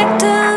protector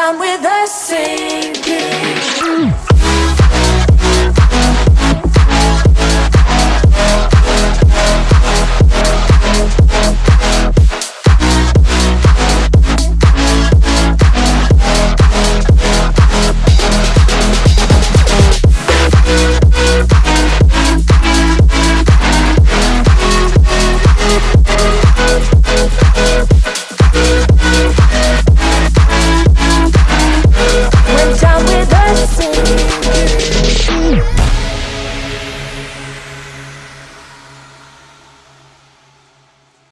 down with the sea.